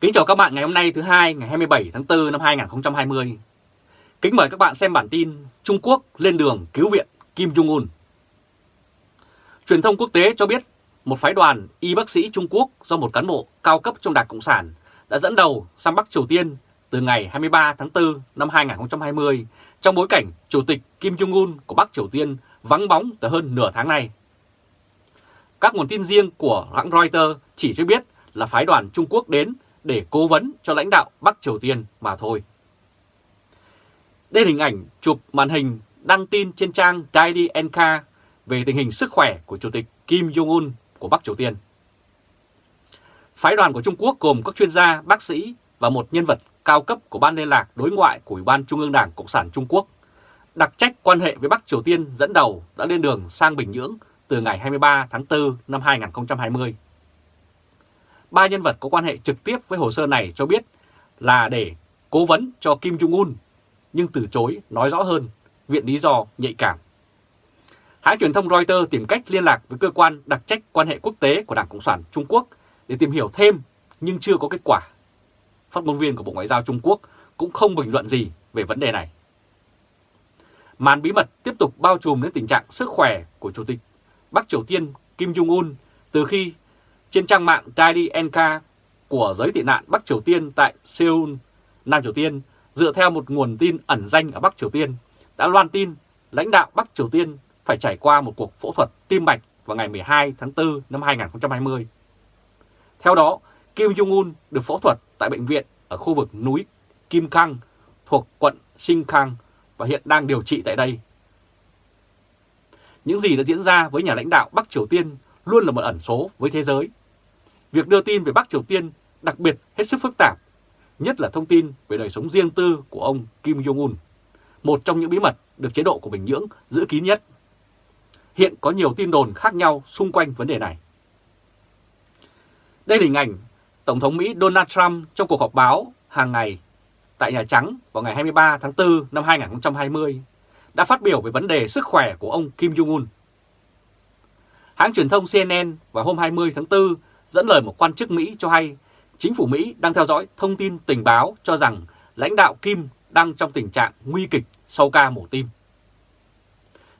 Kính chào các bạn ngày hôm nay thứ hai, ngày 27 tháng 4 năm 2020. Kính mời các bạn xem bản tin Trung Quốc lên đường cứu viện Kim Jong-un. Truyền thông quốc tế cho biết một phái đoàn y bác sĩ Trung Quốc do một cán bộ cao cấp trong Đảng Cộng sản đã dẫn đầu sang Bắc Triều Tiên từ ngày 23 tháng 4 năm 2020 trong bối cảnh Chủ tịch Kim Jong-un của Bắc Triều Tiên vắng bóng từ hơn nửa tháng nay. Các nguồn tin riêng của hãng Reuters chỉ cho biết là phái đoàn Trung Quốc đến để cố vấn cho lãnh đạo Bắc Triều Tiên mà thôi. Đây là hình ảnh chụp màn hình đăng tin trên trang Daily NK về tình hình sức khỏe của Chủ tịch Kim Jong-un của Bắc Triều Tiên. Phái đoàn của Trung Quốc gồm các chuyên gia, bác sĩ và một nhân vật cao cấp của Ban liên lạc đối ngoại của Ủy ban Trung ương Đảng Cộng sản Trung Quốc, đặc trách quan hệ với Bắc Triều Tiên dẫn đầu đã lên đường sang Bình Nhưỡng từ ngày 23 tháng 4 năm 2020 ba nhân vật có quan hệ trực tiếp với hồ sơ này cho biết là để cố vấn cho Kim Jong-un, nhưng từ chối nói rõ hơn, viện lý do nhạy cảm. Hãng truyền thông Reuters tìm cách liên lạc với cơ quan đặc trách quan hệ quốc tế của Đảng Cộng sản Trung Quốc để tìm hiểu thêm nhưng chưa có kết quả. Phát ngôn viên của Bộ Ngoại giao Trung Quốc cũng không bình luận gì về vấn đề này. Màn bí mật tiếp tục bao trùm đến tình trạng sức khỏe của Chủ tịch Bắc Triều Tiên Kim Jong-un từ khi trên trang mạng Daily NK của giới tị nạn Bắc Triều Tiên tại Seoul, Nam Triều Tiên, dựa theo một nguồn tin ẩn danh ở Bắc Triều Tiên, đã loan tin lãnh đạo Bắc Triều Tiên phải trải qua một cuộc phẫu thuật tim mạch vào ngày 12 tháng 4 năm 2020. Theo đó, Kim Jong-un được phẫu thuật tại bệnh viện ở khu vực núi Kim Cang thuộc quận Sinh Khang và hiện đang điều trị tại đây. Những gì đã diễn ra với nhà lãnh đạo Bắc Triều Tiên luôn là một ẩn số với thế giới Việc đưa tin về Bắc Triều Tiên đặc biệt hết sức phức tạp, nhất là thông tin về đời sống riêng tư của ông Kim Jong-un, một trong những bí mật được chế độ của Bình Nhưỡng giữ kín nhất. Hiện có nhiều tin đồn khác nhau xung quanh vấn đề này. Đây là hình ảnh Tổng thống Mỹ Donald Trump trong cuộc họp báo hàng ngày tại Nhà Trắng vào ngày 23 tháng 4 năm 2020 đã phát biểu về vấn đề sức khỏe của ông Kim Jong-un. Hãng truyền thông CNN vào hôm 20 tháng 4 dẫn lời một quan chức Mỹ cho hay chính phủ Mỹ đang theo dõi thông tin tình báo cho rằng lãnh đạo Kim đang trong tình trạng nguy kịch sau ca mổ tim.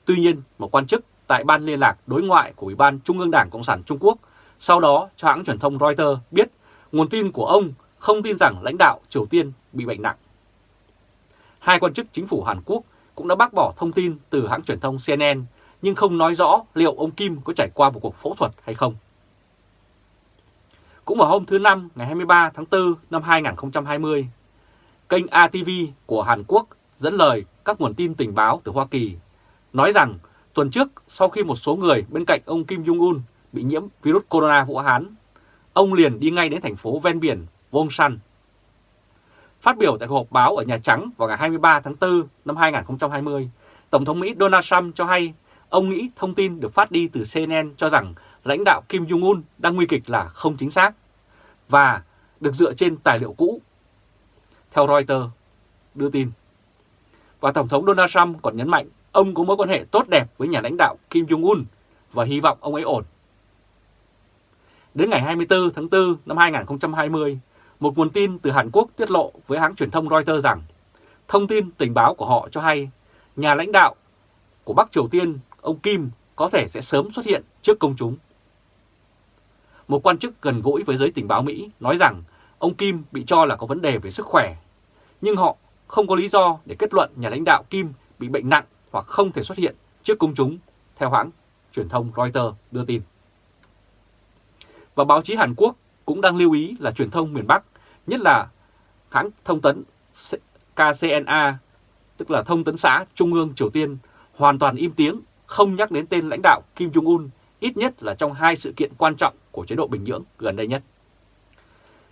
Tuy nhiên, một quan chức tại Ban Liên lạc Đối ngoại của Ủy ban Trung ương Đảng Cộng sản Trung Quốc sau đó cho hãng truyền thông Reuters biết nguồn tin của ông không tin rằng lãnh đạo Triều Tiên bị bệnh nặng. Hai quan chức chính phủ Hàn Quốc cũng đã bác bỏ thông tin từ hãng truyền thông CNN nhưng không nói rõ liệu ông Kim có trải qua một cuộc phẫu thuật hay không. Cũng vào hôm thứ Năm ngày 23 tháng 4 năm 2020, kênh ATV của Hàn Quốc dẫn lời các nguồn tin tình báo từ Hoa Kỳ nói rằng tuần trước sau khi một số người bên cạnh ông Kim Jong-un bị nhiễm virus corona Vũ Hán, ông liền đi ngay đến thành phố ven biển Wonsan. Phát biểu tại cuộc họp báo ở Nhà Trắng vào ngày 23 tháng 4 năm 2020, Tổng thống Mỹ Donald Trump cho hay ông nghĩ thông tin được phát đi từ CNN cho rằng lãnh đạo Kim Jong-un đang nguy kịch là không chính xác và được dựa trên tài liệu cũ. Theo Reuters đưa tin. Và Tổng thống Donald Trump còn nhấn mạnh ông có mối quan hệ tốt đẹp với nhà lãnh đạo Kim Jong-un và hy vọng ông ấy ổn. Đến ngày 24 tháng 4 năm 2020, một nguồn tin từ Hàn Quốc tiết lộ với hãng truyền thông Reuters rằng thông tin tình báo của họ cho hay nhà lãnh đạo của Bắc Triều Tiên, ông Kim, có thể sẽ sớm xuất hiện trước công chúng. Một quan chức gần gũi với giới tình báo Mỹ nói rằng ông Kim bị cho là có vấn đề về sức khỏe, nhưng họ không có lý do để kết luận nhà lãnh đạo Kim bị bệnh nặng hoặc không thể xuất hiện trước công chúng, theo hãng truyền thông Reuters đưa tin. Và báo chí Hàn Quốc cũng đang lưu ý là truyền thông miền Bắc, nhất là hãng thông tấn KCNA, tức là thông tấn xã Trung ương Triều Tiên, hoàn toàn im tiếng, không nhắc đến tên lãnh đạo Kim Jong-un, ít nhất là trong hai sự kiện quan trọng của chế độ Bình Nhưỡng gần đây nhất.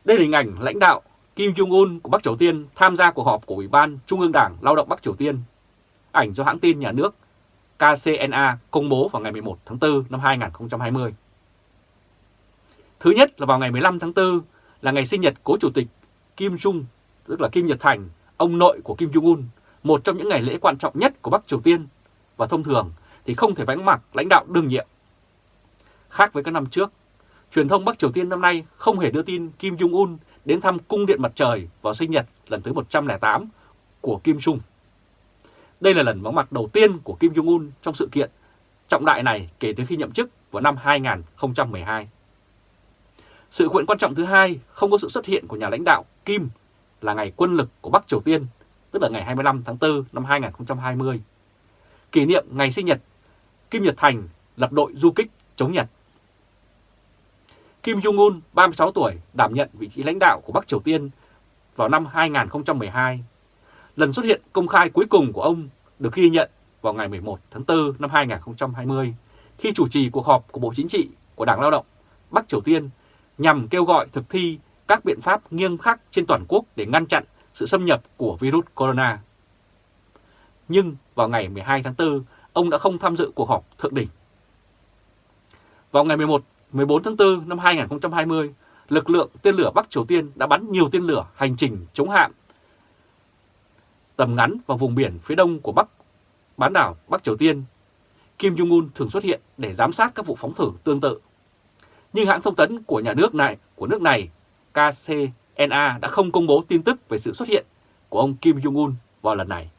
Đây là hình ảnh lãnh đạo Kim Jong-un của Bắc Triều Tiên tham gia cuộc họp của Ủy ban Trung ương Đảng Lao động Bắc Triều Tiên. Ảnh do hãng tin nhà nước KCNA công bố vào ngày 11 tháng 4 năm 2020. Thứ nhất là vào ngày 15 tháng 4 là ngày sinh nhật cố chủ tịch Kim Jong, tức là Kim Nhật Thành, ông nội của Kim Jong-un, một trong những ngày lễ quan trọng nhất của Bắc Triều Tiên và thông thường thì không thể vắng mặt lãnh đạo đương nhiệm. Khác với các năm trước, truyền thông Bắc Triều Tiên năm nay không hề đưa tin Kim Jong-un đến thăm cung điện mặt trời vào sinh nhật lần thứ 108 của Kim Jong. Đây là lần vắng mặt đầu tiên của Kim Jong-un trong sự kiện trọng đại này kể từ khi nhậm chức vào năm 2012. Sự kiện quan trọng thứ hai không có sự xuất hiện của nhà lãnh đạo Kim là ngày quân lực của Bắc Triều Tiên, tức là ngày 25 tháng 4 năm 2020. Kỷ niệm ngày sinh nhật, Kim Nhật Thành lập đội du kích chống Nhật. Kim Jong-un, 36 tuổi, đảm nhận vị trí lãnh đạo của Bắc Triều Tiên vào năm 2012. Lần xuất hiện công khai cuối cùng của ông được ghi nhận vào ngày 11 tháng 4 năm 2020 khi chủ trì cuộc họp của Bộ Chính trị của Đảng Lao động Bắc Triều Tiên nhằm kêu gọi thực thi các biện pháp nghiêm khắc trên toàn quốc để ngăn chặn sự xâm nhập của virus corona. Nhưng vào ngày 12 tháng 4, ông đã không tham dự cuộc họp thượng đỉnh. Vào ngày 11, 14 tháng 4 năm 2020, lực lượng tên lửa Bắc Triều Tiên đã bắn nhiều tên lửa hành trình chống hạm tầm ngắn vào vùng biển phía đông của Bắc bán đảo Bắc Triều Tiên. Kim Jong-un thường xuất hiện để giám sát các vụ phóng thử tương tự. Nhưng hãng thông tấn của nhà nước này của nước này KCNA đã không công bố tin tức về sự xuất hiện của ông Kim Jong-un vào lần này.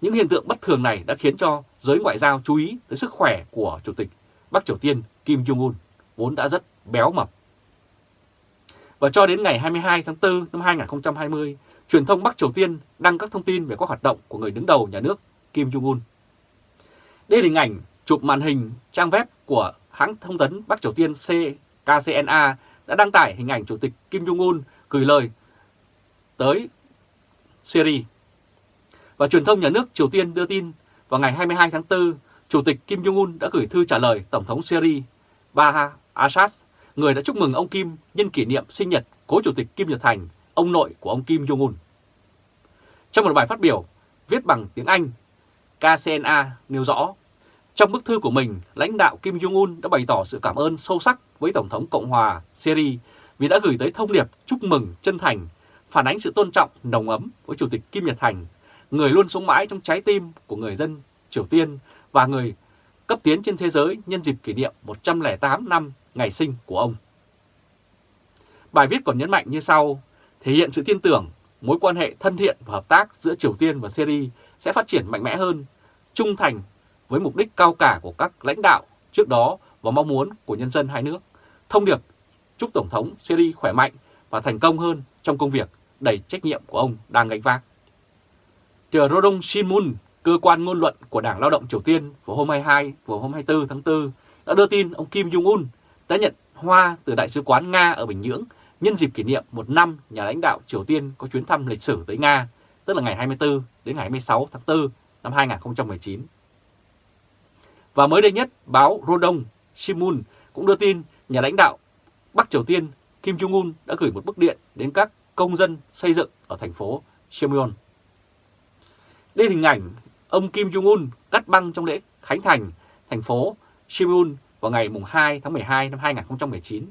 Những hiện tượng bất thường này đã khiến cho giới ngoại giao chú ý tới sức khỏe của Chủ tịch Bắc Triều Tiên Kim Jong-un, vốn đã rất béo mập. Và cho đến ngày 22 tháng 4 năm 2020, truyền thông Bắc Triều Tiên đăng các thông tin về các hoạt động của người đứng đầu nhà nước Kim Jong-un. Đây là hình ảnh chụp màn hình trang web của hãng thông tấn Bắc Triều Tiên KCNA đã đăng tải hình ảnh Chủ tịch Kim Jong-un gửi lời tới Syria. Và truyền thông nhà nước Triều Tiên đưa tin vào ngày 22 tháng 4, Chủ tịch Kim Jong-un đã gửi thư trả lời Tổng thống Syria Baha Assad, người đã chúc mừng ông Kim nhân kỷ niệm sinh nhật cố Chủ tịch Kim Nhật Thành, ông nội của ông Kim Jong-un. Trong một bài phát biểu viết bằng tiếng Anh, KCNA nêu rõ, trong bức thư của mình, lãnh đạo Kim Jong-un đã bày tỏ sự cảm ơn sâu sắc với Tổng thống Cộng hòa Syria vì đã gửi tới thông điệp chúc mừng chân thành, phản ánh sự tôn trọng nồng ấm với Chủ tịch Kim Nhật Thành, người luôn sống mãi trong trái tim của người dân Triều Tiên và người cấp tiến trên thế giới nhân dịp kỷ niệm 108 năm ngày sinh của ông. Bài viết còn nhấn mạnh như sau, thể hiện sự tin tưởng, mối quan hệ thân thiện và hợp tác giữa Triều Tiên và Syria sẽ phát triển mạnh mẽ hơn, trung thành với mục đích cao cả của các lãnh đạo trước đó và mong muốn của nhân dân hai nước. Thông điệp chúc Tổng thống Syria khỏe mạnh và thành công hơn trong công việc đầy trách nhiệm của ông đang gánh vác. Tờ Rodong Shimun cơ quan ngôn luận của Đảng Lao động Triều Tiên vào hôm 22 và hôm 24 tháng 4 đã đưa tin ông Kim Jong-un đã nhận hoa từ Đại sứ quán Nga ở Bình Nhưỡng nhân dịp kỷ niệm một năm nhà lãnh đạo Triều Tiên có chuyến thăm lịch sử tới Nga, tức là ngày 24 đến ngày 26 tháng 4 năm 2019. Và mới đây nhất, báo Rodong Shimun cũng đưa tin nhà lãnh đạo Bắc Triều Tiên Kim Jong-un đã gửi một bức điện đến các công dân xây dựng ở thành phố seoul Đây là hình ảnh ông Kim Jong-un cắt băng trong lễ khánh thành thành phố Simeon vào ngày 2 tháng 12 năm 2019.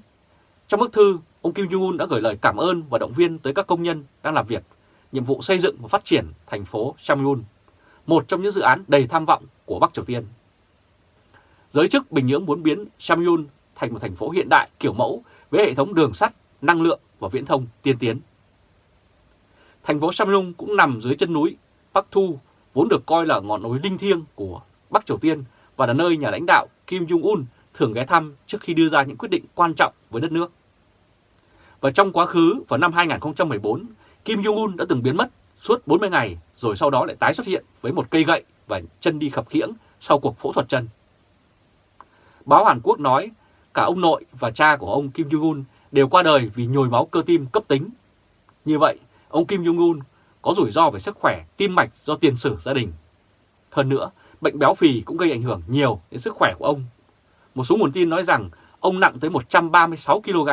Trong bức thư, ông Kim Jong-un đã gửi lời cảm ơn và động viên tới các công nhân đang làm việc nhiệm vụ xây dựng và phát triển thành phố Simeon, một trong những dự án đầy tham vọng của Bắc Triều Tiên. Giới chức Bình Nhưỡng muốn biến Simeon thành một thành phố hiện đại kiểu mẫu với hệ thống đường sắt, năng lượng và viễn thông tiên tiến. Thành phố Samyong cũng nằm dưới chân núi Bắc Thu, vốn được coi là ngọn núi linh thiêng của Bắc Triều Tiên và là nơi nhà lãnh đạo Kim Jong-un thường ghé thăm trước khi đưa ra những quyết định quan trọng với đất nước. Và trong quá khứ, vào năm 2014, Kim Jong-un đã từng biến mất suốt 40 ngày rồi sau đó lại tái xuất hiện với một cây gậy và chân đi khập khiễng sau cuộc phẫu thuật chân. Báo Hàn Quốc nói cả ông nội và cha của ông Kim Jong-un đều qua đời vì nhồi máu cơ tim cấp tính. Như vậy, ông Kim Jong-un có rủi ro về sức khỏe tim mạch do tiền sử gia đình. Hơn nữa, bệnh béo phì cũng gây ảnh hưởng nhiều đến sức khỏe của ông. Một số nguồn tin nói rằng ông nặng tới 136 kg.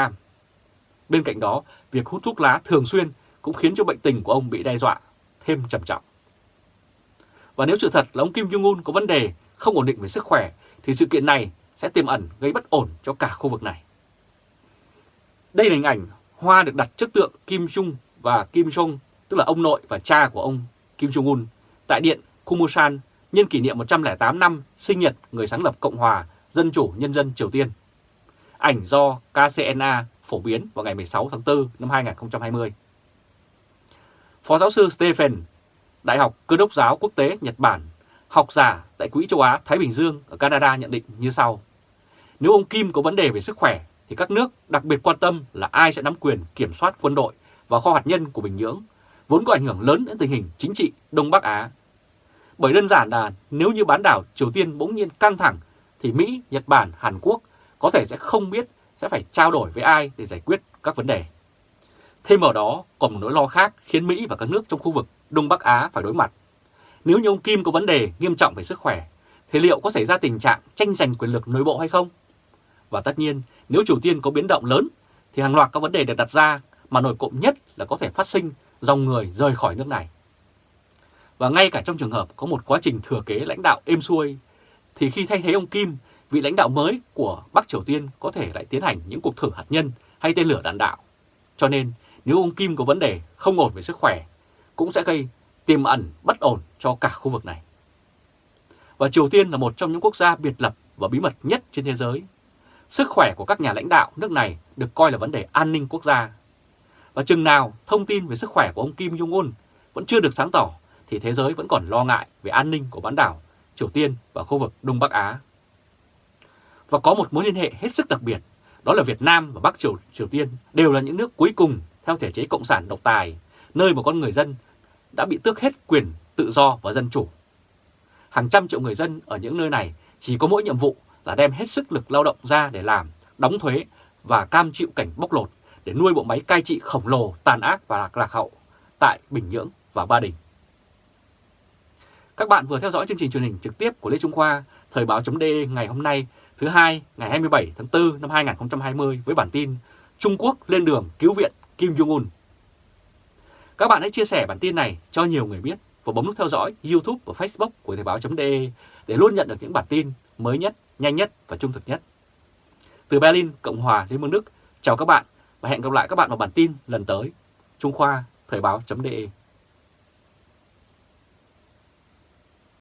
Bên cạnh đó, việc hút thuốc lá thường xuyên cũng khiến cho bệnh tình của ông bị đe dọa thêm trầm trọng. Và nếu sự thật là ông Kim Jong-un có vấn đề không ổn định về sức khỏe thì sự kiện này sẽ tiềm ẩn gây bất ổn cho cả khu vực này. Đây là hình ảnh hoa được đặt trước tượng Kim Jong và Kim Jong, tức là ông nội và cha của ông Kim Jong-un, tại điện Kumusan nhân kỷ niệm 108 năm sinh nhật người sáng lập Cộng hòa Dân chủ Nhân dân Triều Tiên. ảnh do KCNA phổ biến vào ngày 16 tháng 4 năm 2020. Phó giáo sư Stephen, Đại học Cơ đốc giáo quốc tế Nhật Bản, học giả tại Quỹ châu Á Thái Bình Dương ở Canada nhận định như sau. Nếu ông Kim có vấn đề về sức khỏe thì các nước đặc biệt quan tâm là ai sẽ nắm quyền kiểm soát quân đội và kho hạt nhân của Bình Nhưỡng, vốn có ảnh hưởng lớn đến tình hình chính trị Đông Bắc Á. Bởi đơn giản là nếu như bán đảo Triều Tiên bỗng nhiên căng thẳng thì Mỹ, Nhật Bản, Hàn Quốc có thể sẽ không biết sẽ phải trao đổi với ai để giải quyết các vấn đề. Thêm vào đó còn một nỗi lo khác khiến Mỹ và các nước trong khu vực Đông Bắc Á phải đối mặt. Nếu như ông Kim có vấn đề nghiêm trọng về sức khỏe, thì liệu có xảy ra tình trạng tranh giành quyền lực nội bộ hay không? Và tất nhiên, nếu Triều Tiên có biến động lớn, thì hàng loạt các vấn đề được đặt ra mà nổi cộng nhất là có thể phát sinh dòng người rời khỏi nước này. Và ngay cả trong trường hợp có một quá trình thừa kế lãnh đạo êm xuôi, thì khi thay thế ông Kim, vị lãnh đạo mới của Bắc Triều Tiên có thể lại tiến hành những cuộc thử hạt nhân hay tên lửa đạn đạo. Cho nên, nếu ông Kim có vấn đề không ổn về sức khỏe, cũng sẽ gây tiềm ẩn bất ổn cho cả khu vực này. Và Triều Tiên là một trong những quốc gia biệt lập và bí mật nhất trên thế giới. Sức khỏe của các nhà lãnh đạo nước này được coi là vấn đề an ninh quốc gia. Và chừng nào thông tin về sức khỏe của ông Kim Jong-un vẫn chưa được sáng tỏ thì thế giới vẫn còn lo ngại về an ninh của bán đảo Triều Tiên và khu vực Đông Bắc Á. Và có một mối liên hệ hết sức đặc biệt, đó là Việt Nam và Bắc Triều, Triều Tiên đều là những nước cuối cùng theo thể chế cộng sản độc tài, nơi mà con người dân đã bị tước hết quyền tự do và dân chủ. Hàng trăm triệu người dân ở những nơi này chỉ có mỗi nhiệm vụ là đem hết sức lực lao động ra để làm, đóng thuế và cam chịu cảnh bóc lột để nuôi bộ máy cai trị khổng lồ, tàn ác và lạc, lạc hậu tại Bình Nhưỡng và Ba Đình. Các bạn vừa theo dõi chương trình truyền hình trực tiếp của Lê Trung Khoa, Thời báo chấm ngày hôm nay thứ hai ngày 27 tháng 4 năm 2020 với bản tin Trung Quốc lên đường cứu viện Kim Jong-un. Các bạn hãy chia sẻ bản tin này cho nhiều người biết và bấm nút theo dõi YouTube và Facebook của Thời báo.de để luôn nhận được những bản tin mới nhất, nhanh nhất và trung thực nhất. Từ Berlin, Cộng hòa Liên bang Đức, chào các bạn và hẹn gặp lại các bạn vào bản tin lần tới. Trung Khoa, Thời báo.de